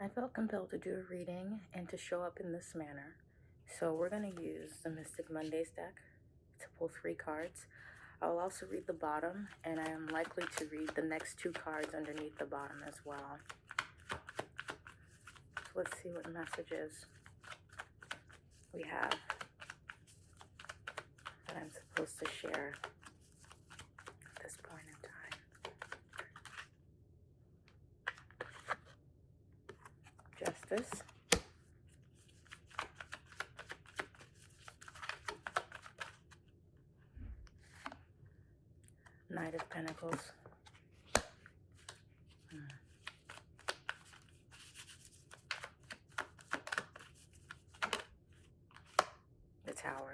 I felt compelled to do a reading and to show up in this manner. So we're going to use the Mystic Mondays deck to pull three cards. I'll also read the bottom, and I am likely to read the next two cards underneath the bottom as well. So let's see what messages we have that I'm supposed to share at this point in time. Justice. Knight of Pentacles. The Tower.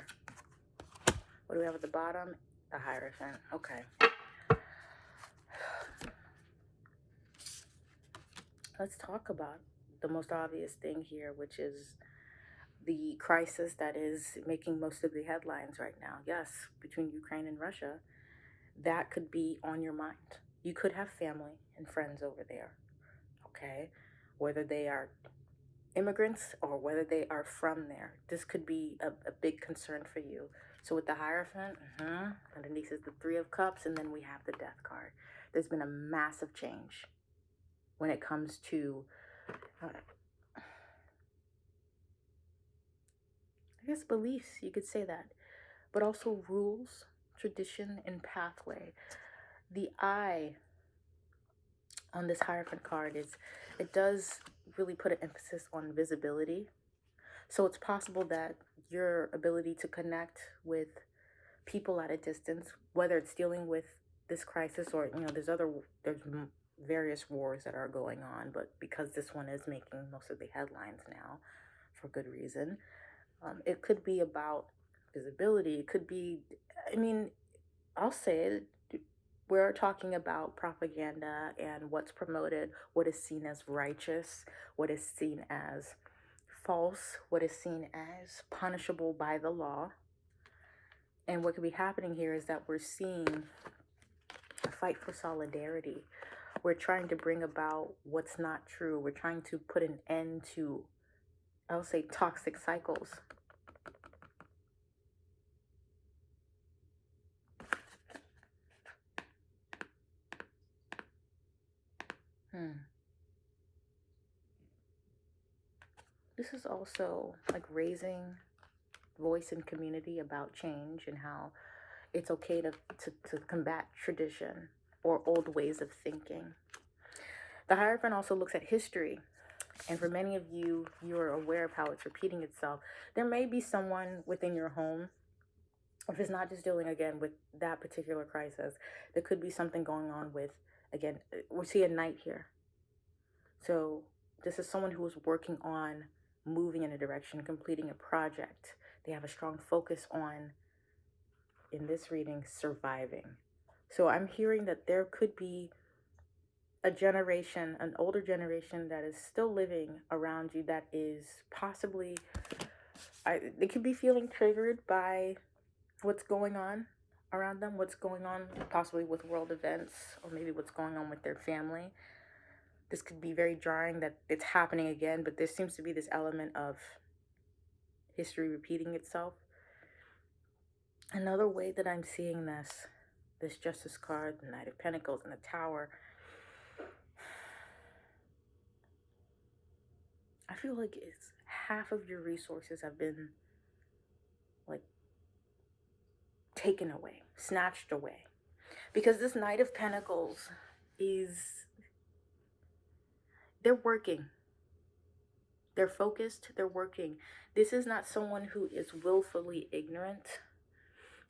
What do we have at the bottom? The Hierophant. Okay. Let's talk about the most obvious thing here, which is the crisis that is making most of the headlines right now. Yes, between Ukraine and Russia that could be on your mind. You could have family and friends over there, okay? Whether they are immigrants or whether they are from there. This could be a, a big concern for you. So with the Hierophant, uh-huh, underneath is the Three of Cups, and then we have the Death card. There's been a massive change when it comes to, eye guess, beliefs. You could say that. But also rules tradition, and pathway. The I on this Hierophant card is it does really put an emphasis on visibility. So it's possible that your ability to connect with people at a distance, whether it's dealing with this crisis or you know there's other there's various wars that are going on, but because this one is making most of the headlines now, for good reason, um, it could be about visibility. It could be, I mean, I'll say it. We're talking about propaganda and what's promoted, what is seen as righteous, what is seen as false, what is seen as punishable by the law. And what could be happening here is that we're seeing a fight for solidarity. We're trying to bring about what's not true. We're trying to put an end to, I'll say, toxic cycles. Hmm. This is also like raising voice in community about change and how it's okay to, to, to combat tradition or old ways of thinking. The Hierophant also looks at history. And for many of you, you're aware of how it's repeating itself. There may be someone within your home, if it's not just dealing again with that particular crisis, there could be something going on with again, uh, we see a knight here. So this is someone who is working on moving in a direction, completing a project. They have a strong focus on, in this reading, surviving. So I'm hearing that there could be a generation, an older generation that is still living around you that is possibly, I, they could be feeling triggered by what's going on around them, what's going on possibly with world events, or maybe what's going on with their family. This could be very jarring that it's happening again, but there seems to be this element of history repeating itself. Another way that I'm seeing this, this Justice card, the Knight of Pentacles, and the Tower, I feel like it's half of your resources have been like taken away, snatched away. Because this Knight of Pentacles is, they're working. They're focused, they're working. This is not someone who is willfully ignorant.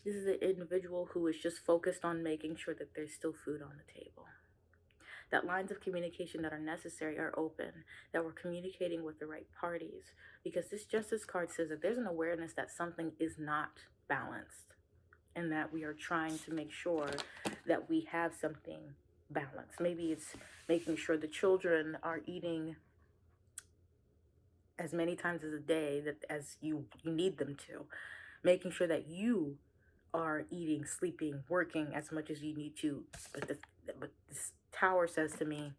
This is an individual who is just focused on making sure that there's still food on the table. That lines of communication that are necessary are open, that we're communicating with the right parties. Because this justice card says that there's an awareness that something is not balanced and that we are trying to make sure that we have something balanced. Maybe it's making sure the children are eating as many times as a day that as you, you need them to. Making sure that you are eating, sleeping, working as much as you need to. But, the, but this tower says to me,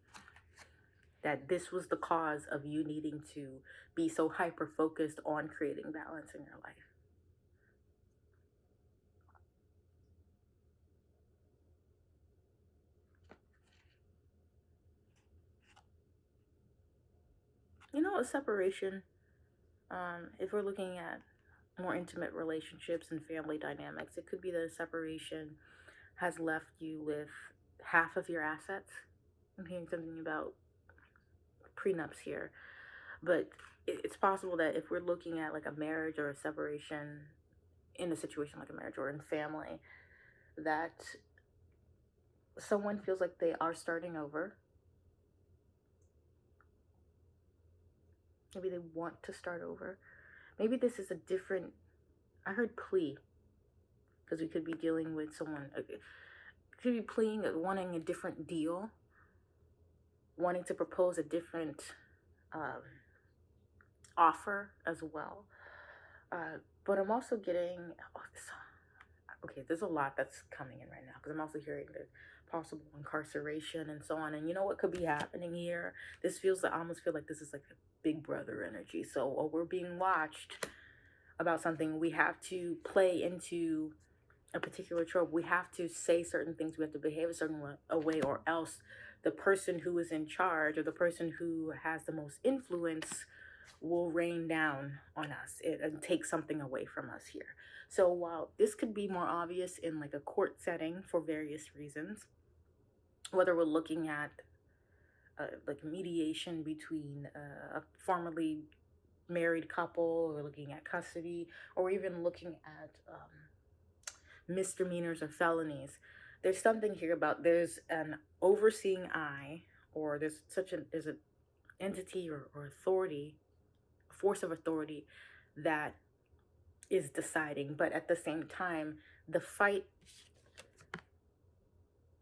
that this was the cause of you needing to be so hyper focused on creating balance in your life. You know, a separation, um, if we're looking at more intimate relationships and family dynamics, it could be that a separation has left you with half of your assets. I'm hearing something about prenups here, but it's possible that if we're looking at like a marriage or a separation in a situation like a marriage or in family, that someone feels like they are starting over. Maybe they want to start over. Maybe this is a different, I heard plea, because we could be dealing with someone, uh, could be pleading, wanting a different deal, wanting to propose a different um, offer as well. Uh, but I'm also getting, oh, okay, there's a lot that's coming in right now because I'm also hearing the possible incarceration and so on. And you know what could be happening here? This feels, I almost feel like this is like a big brother energy. So we're being watched about something. We have to play into a particular trope. We have to say certain things. We have to behave a certain way, or else the person who is in charge or the person who has the most influence will rain down on us it, and take something away from us here. So while this could be more obvious in like a court setting for various reasons, whether we're looking at uh, like mediation between uh, a formerly married couple, or looking at custody, or even looking at um, misdemeanors or felonies, there's something here about there's an overseeing eye, or there's such an there's an entity or, or authority, force of authority that is deciding, but at the same time, the fight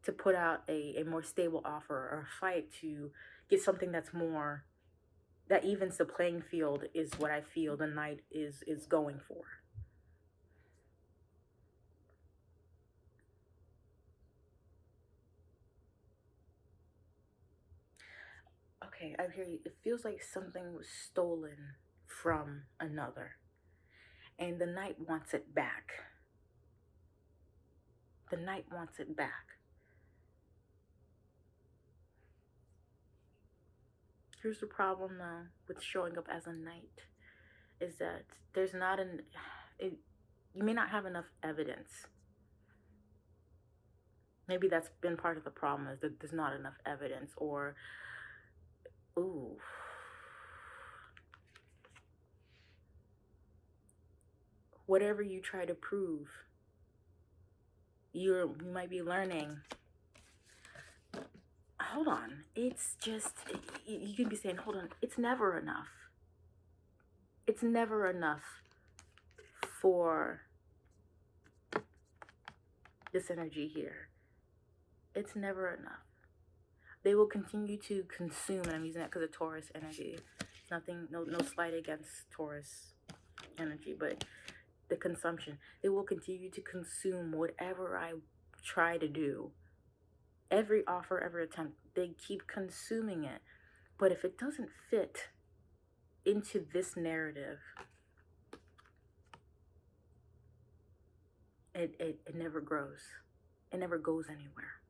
to put out a, a more stable offer or fight to get something that's more that evens the playing field is what I feel the knight is is going for. Okay, I hear you. It feels like something was stolen from another. And the knight wants it back. The knight wants it back. Here's the problem though with showing up as a knight is that there's not an it, you may not have enough evidence. Maybe that's been part of the problem is that there's not enough evidence or ooh whatever you try to prove you're you might be learning hold on. It's just, you can be saying, hold on, it's never enough. It's never enough for this energy here. It's never enough. They will continue to consume, and I'm using that because of Taurus energy. Nothing, no, no slight against Taurus energy, but the consumption. They will continue to consume whatever I try to do every offer, every attempt, they keep consuming it. But if it doesn't fit into this narrative, it, it, it never grows. It never goes anywhere.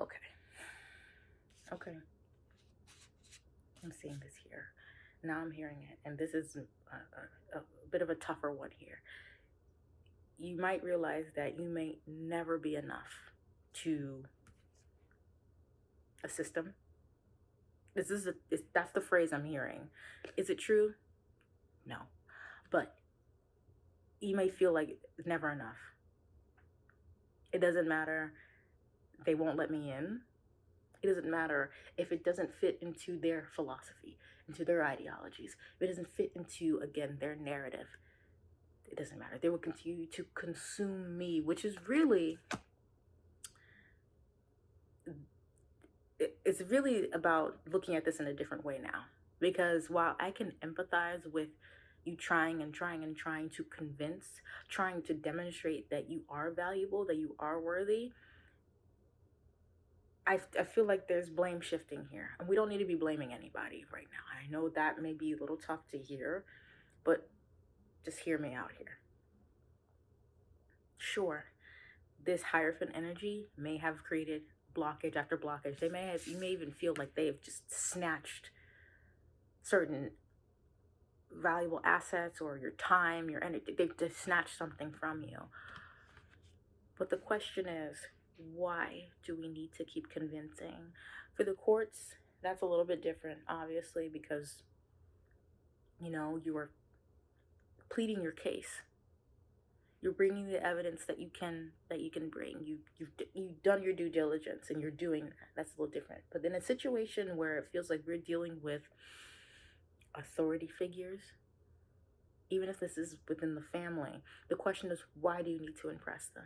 Okay. Okay. I'm seeing this here. Now I'm hearing it, and this is a, a, a bit of a tougher one here. You might realize that you may never be enough to a system. This is a, that's the phrase I'm hearing. Is it true? No, but you may feel like never enough. It doesn't matter. They won't let me in. It doesn't matter if it doesn't fit into their philosophy into their ideologies, if it doesn't fit into, again, their narrative, it doesn't matter. They will continue to consume me, which is really, it's really about looking at this in a different way now. Because while I can empathize with you trying and trying and trying to convince, trying to demonstrate that you are valuable, that you are worthy, I, I feel like there's blame shifting here. And we don't need to be blaming anybody right now. I know that may be a little tough to hear, but just hear me out here. Sure, this Hierophant energy may have created blockage after blockage. They may have, you may even feel like they have just snatched certain valuable assets or your time, your energy. They've just snatched something from you. But the question is, why do we need to keep convincing? For the courts, that's a little bit different, obviously, because, you know, you are pleading your case. You're bringing the evidence that you can that you can bring. You you've you've done your due diligence and you're doing that. That's a little different. But in a situation where it feels like we're dealing with authority figures, even if this is within the family, the question is why do you need to impress them?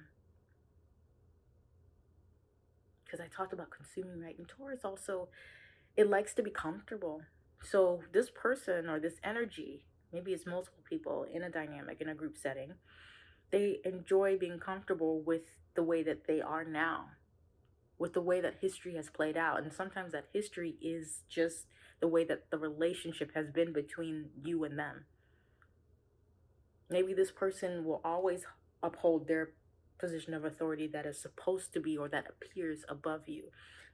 Because I talked about consuming right. And Taurus also, it likes to be comfortable. So this person or this energy, maybe it's multiple people in a dynamic, in a group setting, they enjoy being comfortable with the way that they are now, with the way that history has played out. And sometimes that history is just the way that the relationship has been between you and them. Maybe this person will always uphold their position of authority that is supposed to be or that appears above you.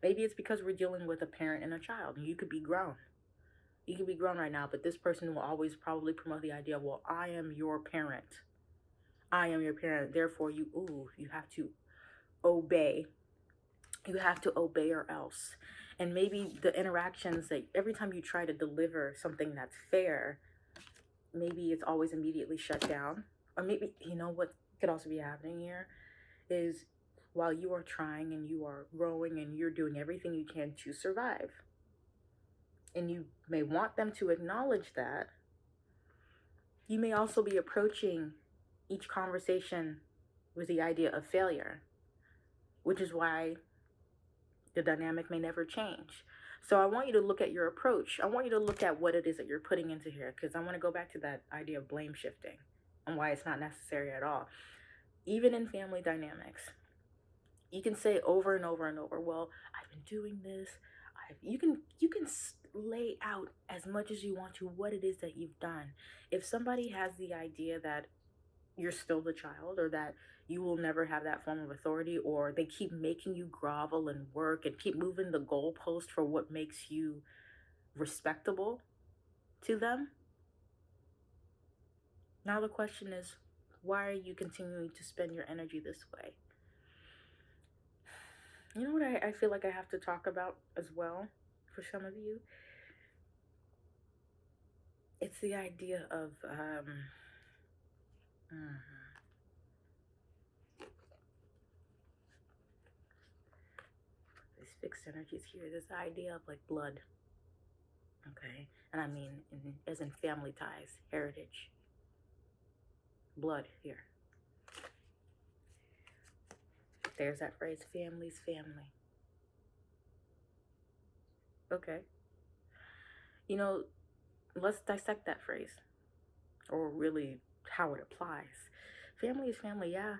Maybe it's because we're dealing with a parent and a child. You could be grown. You could be grown right now, but this person will always probably promote the idea, well, I am your parent. I am your parent. Therefore, you, ooh, you have to obey. You have to obey or else. And maybe the interactions that every time you try to deliver something that's fair, maybe it's always immediately shut down. Or maybe, you know what could also be happening here? is while you are trying and you are growing and you're doing everything you can to survive. And you may want them to acknowledge that. You may also be approaching each conversation with the idea of failure, which is why the dynamic may never change. So I want you to look at your approach. I want you to look at what it is that you're putting into here because I want to go back to that idea of blame shifting and why it's not necessary at all even in family dynamics, you can say over and over and over, well, I've been doing this. I've, you can you can lay out as much as you want to what it is that you've done. If somebody has the idea that you're still the child or that you will never have that form of authority or they keep making you grovel and work and keep moving the goalpost for what makes you respectable to them. Now the question is, why are you continuing to spend your energy this way? You know what I, I feel like I have to talk about as well for some of you? It's the idea of um, uh, these fixed energies here. This idea of like blood, okay, and I mean in, as in family ties, heritage blood here. There's that phrase, family's family. Okay. You know, let's dissect that phrase or really how it applies. Family is family, yeah.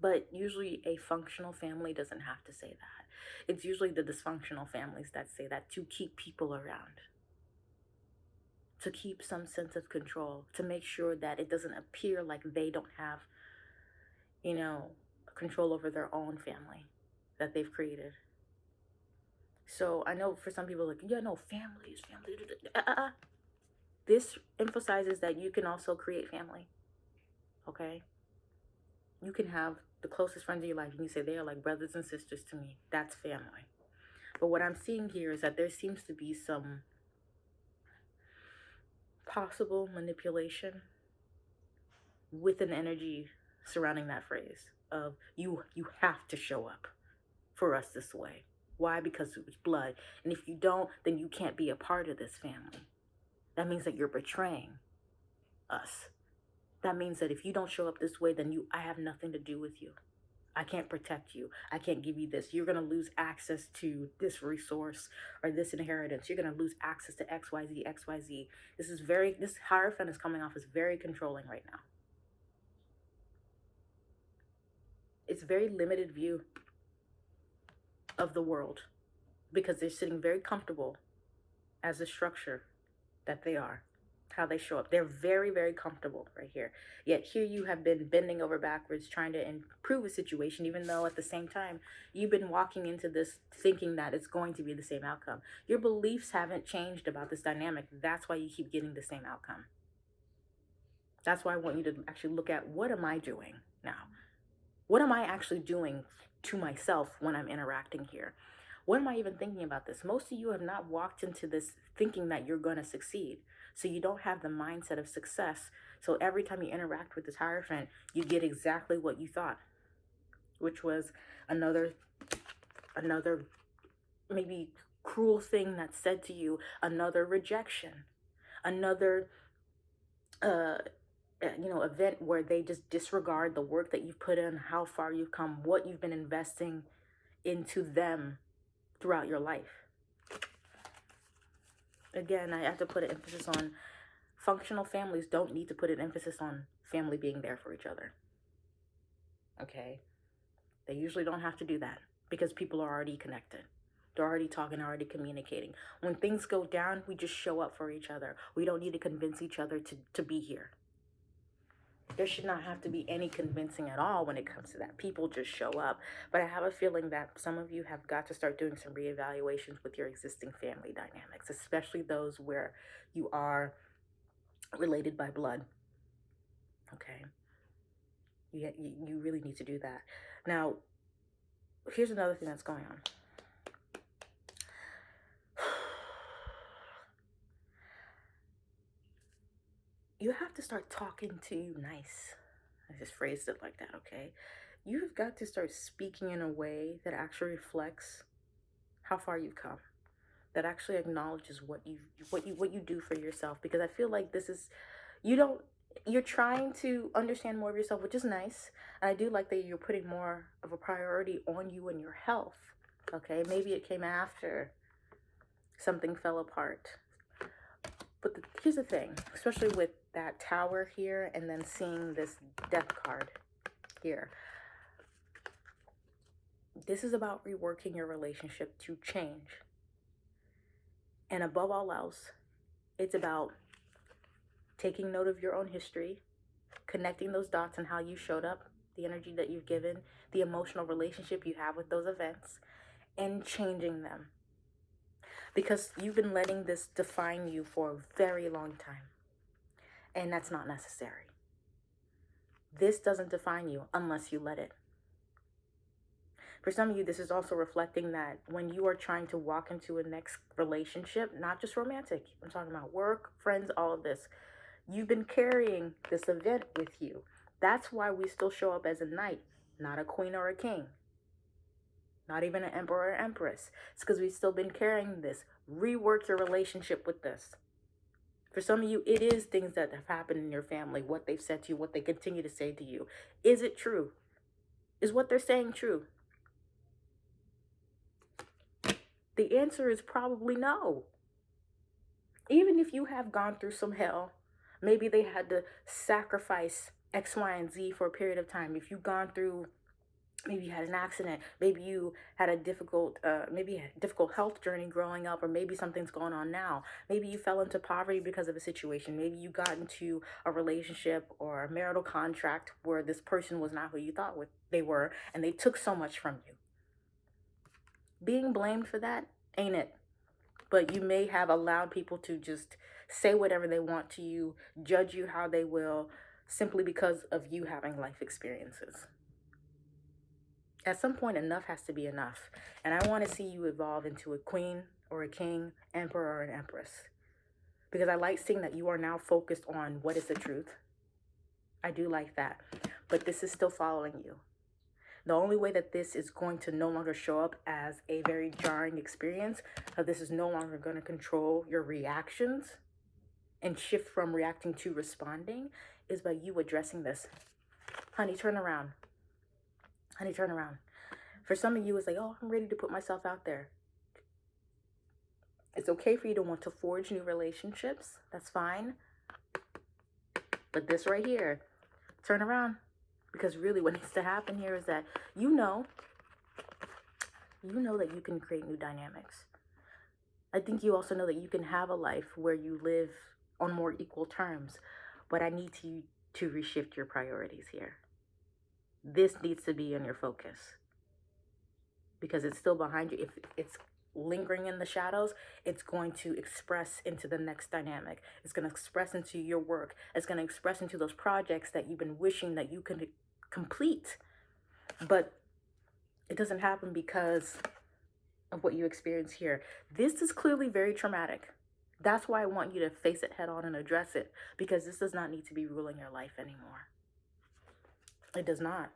But usually a functional family doesn't have to say that. It's usually the dysfunctional families that say that to keep people around to keep some sense of control, to make sure that it doesn't appear like they don't have, you know, control over their own family that they've created. So I know for some people, like, yeah, no, family is family. Uh-uh. This emphasizes that you can also create family. Okay? You can have the closest friends in your life, and you say they are like brothers and sisters to me. That's family. But what I'm seeing here is that there seems to be some possible manipulation with an energy surrounding that phrase of you you have to show up for us this way. Why? Because it was blood. And if you don't then you can't be a part of this family. That means that you're betraying us. That means that if you don't show up this way then you i have nothing to do with you I can't protect you. I can't give you this. You're going to lose access to this resource or this inheritance. You're going to lose access to XYZ, XYZ. This is very, this Hierophant is coming off as very controlling right now. It's very limited view of the world because they're sitting very comfortable as a structure that they are how they show up. They're very, very comfortable right here. Yet here you have been bending over backwards trying to improve a situation, even though at the same time you've been walking into this thinking that it's going to be the same outcome. Your beliefs haven't changed about this dynamic. That's why you keep getting the same outcome. That's why I want you to actually look at what am I doing now? What am I actually doing to myself when I'm interacting here? What am I even thinking about this? Most of you have not walked into this thinking that you're going to succeed. So you don't have the mindset of success. So every time you interact with this Hierophant, you get exactly what you thought, which was another, another maybe cruel thing that's said to you, another rejection, another, uh, uh, you know, event where they just disregard the work that you've put in, how far you've come, what you've been investing into them throughout your life again, I have to put an emphasis on functional families don't need to put an emphasis on family being there for each other. Okay? They usually don't have to do that because people are already connected. They're already talking, already communicating. When things go down, we just show up for each other. We don't need to convince each other to, to be here. There should not have to be any convincing at all when it comes to that. People just show up. But I have a feeling that some of you have got to start doing some reevaluations with your existing family dynamics, especially those where you are related by blood. Okay. You, you really need to do that. Now, here's another thing that's going on. You have to start talking to you nice. I just phrased it like that, okay? You've got to start speaking in a way that actually reflects how far you've come. That actually acknowledges what you what you what you do for yourself because I feel like this is you don't you're trying to understand more of yourself, which is nice. And I do like that you're putting more of a priority on you and your health. Okay, maybe it came after something fell apart. But the, here's the thing, especially with that tower here and then seeing this death card here. This is about reworking your relationship to change. And above all else, it's about taking note of your own history, connecting those dots and how you showed up, the energy that you've given, the emotional relationship you have with those events, and changing them. Because you've been letting this define you for a very long time. And that's not necessary. This doesn't define you unless you let it. For some of you, this is also reflecting that when you are trying to walk into a next relationship, not just romantic, I'm talking about work, friends, all of this, you've been carrying this event with you. That's why we still show up as a knight, not a queen or a king, not even an emperor or empress. It's because we've still been carrying this. Rework your relationship with this. For some of you, it is things that have happened in your family, what they've said to you, what they continue to say to you. Is it true? Is what they're saying true? The answer is probably no. Even if you have gone through some hell, maybe they had to sacrifice X, Y, and Z for a period of time. If you've gone through maybe you had an accident maybe you had a difficult uh, maybe a difficult health journey growing up or maybe something's going on now. Maybe you fell into poverty because of a situation. Maybe you got into a relationship or a marital contract where this person was not who you thought they were and they took so much from you. Being blamed for that ain't it. But you may have allowed people to just say whatever they want to you judge you how they will simply because of you having life experiences at some point, enough has to be enough. And I want to see you evolve into a queen or a king, emperor or an empress. Because I like seeing that you are now focused on what is the truth. I do like that. But this is still following you. The only way that this is going to no longer show up as a very jarring experience, that this is no longer going to control your reactions and shift from reacting to responding, is by you addressing this. Honey, turn around Honey, turn around. For some of you, it's like, oh, I'm ready to put myself out there. It's okay for you to want to forge new relationships. That's fine. But this right here, turn around. Because really what needs to happen here is that you know, you know that you can create new dynamics. I think you also know that you can have a life where you live on more equal terms. But I need to to reshift your priorities here. This needs to be in your focus. Because it's still behind you. If it's lingering in the shadows, it's going to express into the next dynamic. It's going to express into your work. It's going to express into those projects that you've been wishing that you could complete. But it doesn't happen because of what you experience here. This is clearly very traumatic. That's why I want you to face it head on and address it because this does not need to be ruling your life anymore. It does not.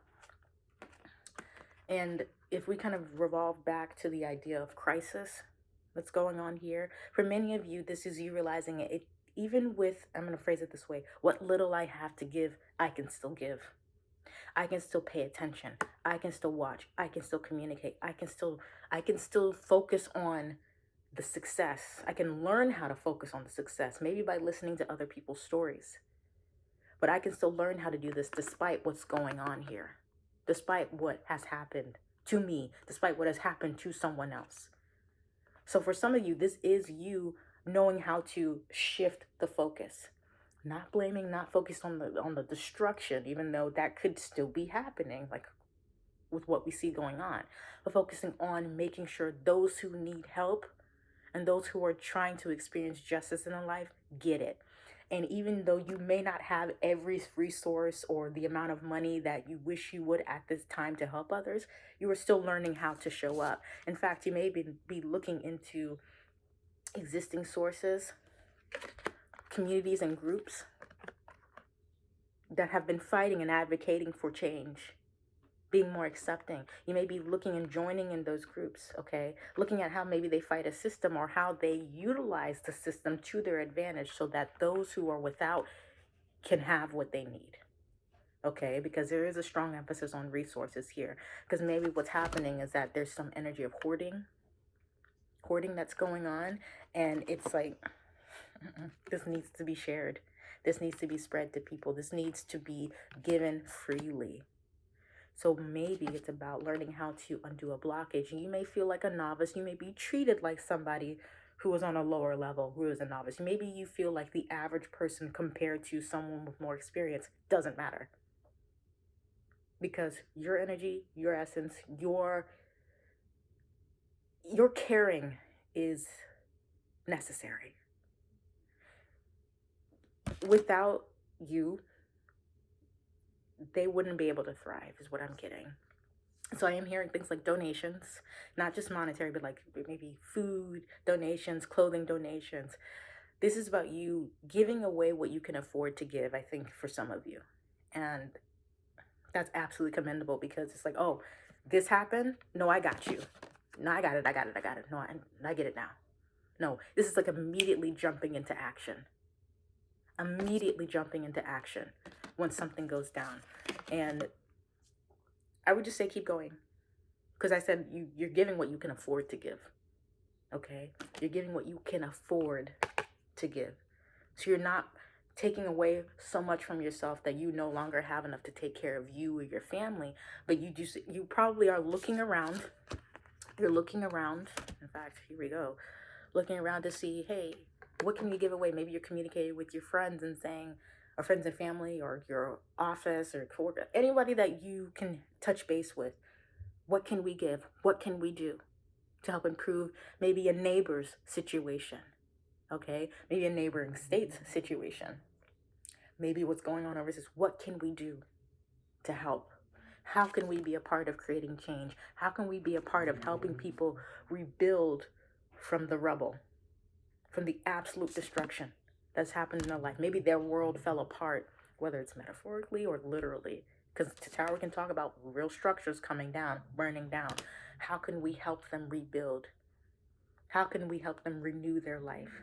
And if we kind of revolve back to the idea of crisis that's going on here, for many of you, this is you realizing it, it even with, I'm going to phrase it this way, what little I have to give, I can still give. I can still pay attention. I can still watch. I can still communicate. I can still I can still focus on the success. I can learn how to focus on the success, maybe by listening to other people's stories. But I can still learn how to do this despite what's going on here, despite what has happened to me, despite what has happened to someone else. So for some of you, this is you knowing how to shift the focus. Not blaming, not focused on the on the destruction, even though that could still be happening, like with what we see going on. But focusing on making sure those who need help and those who are trying to experience justice in their life get it. And even though you may not have every resource or the amount of money that you wish you would at this time to help others, you are still learning how to show up. In fact, you may be, be looking into existing sources, communities, and groups that have been fighting and advocating for change being more accepting. You may be looking and joining in those groups, okay? Looking at how maybe they fight a system or how they utilize the system to their advantage so that those who are without can have what they need. Okay, because there is a strong emphasis on resources here. Because maybe what's happening is that there's some energy of hoarding, hoarding that's going on, and it's like this needs to be shared. This needs to be spread to people. This needs to be given freely. So maybe it's about learning how to undo a blockage. You may feel like a novice. You may be treated like somebody who is on a lower level, who is a novice. Maybe you feel like the average person compared to someone with more experience doesn't matter. Because your energy, your essence, your your caring is necessary. Without you, they wouldn't be able to thrive is what i'm getting. So i am hearing things like donations not just monetary but like maybe food donations clothing donations. This is about you giving away what you can afford to give i think for some of you. And that's absolutely commendable because it's like oh this happened? No i got you. No i got it i got it i got it. No i, I get it now. No this is like immediately jumping into action. Immediately jumping into action when something goes down. And I would just say keep going. Because I said you, you're giving what you can afford to give. Okay? You're giving what you can afford to give. So you're not taking away so much from yourself that you no longer have enough to take care of you or your family. But you just you probably are looking around. You're looking around. In fact, here we go. Looking around to see, hey, what can you give away? Maybe you're communicating with your friends and saying, or friends and family or your office or coworker, anybody that you can touch base with. What can we give? What can we do to help improve maybe a neighbor's situation? Okay, maybe a neighboring state's mm-hmm. situation. Maybe what's going on overseas. What can we do to help? How can we be a part of creating change? How can we be a part of helping mm-hmm. people rebuild from the rubble, from the absolute destruction? That's happened in their life. Maybe their world fell apart, whether it's metaphorically or literally. Because Tower can talk about real structures coming down, burning down. How can we help them rebuild? How can we help them renew their life?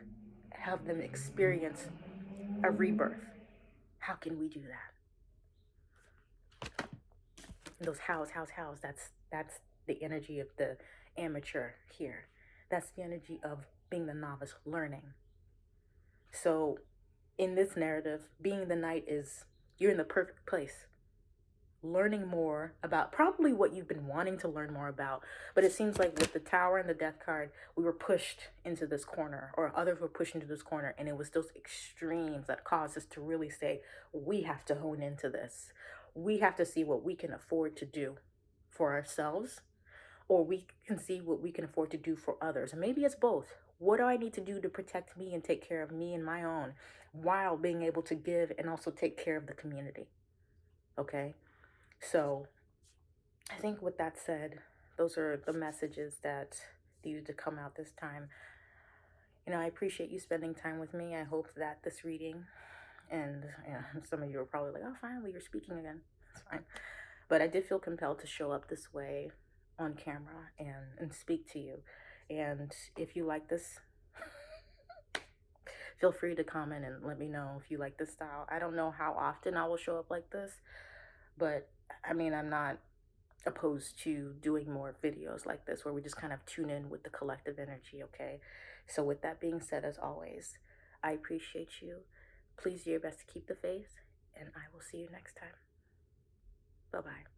Help them experience a rebirth? How can we do that? those hows, hows, hows. That's that's the energy of the amateur here. That's the energy of being the novice learning. So in this narrative, being the knight is you're in the perfect place. Learning more about probably what you've been wanting to learn more about. But it seems like with the tower and the death card, we were pushed into this corner, or others were pushed into this corner, and it was those extremes that caused us to really say, we have to hone into this. We have to see what we can afford to do for ourselves, or we can see what we can afford to do for others. And maybe it's both. What do I need to do to protect me and take care of me and my own while being able to give and also take care of the community? Okay. So I think with that said, those are the messages that needed to come out this time. You know, I appreciate you spending time with me. I hope that this reading, and you know, some of you are probably like, oh, finally, you're speaking again. It's fine. But I did feel compelled to show up this way on camera and, and speak to you. And if you like this, feel free to comment and let me know if you like this style. I don't know how often I will show up like this, but I mean, I'm not opposed to doing more videos like this where we just kind of tune in with the collective energy, okay? So with that being said, as always, I appreciate you. Please do your best to keep the faith, and I will see you next time. Bye-bye.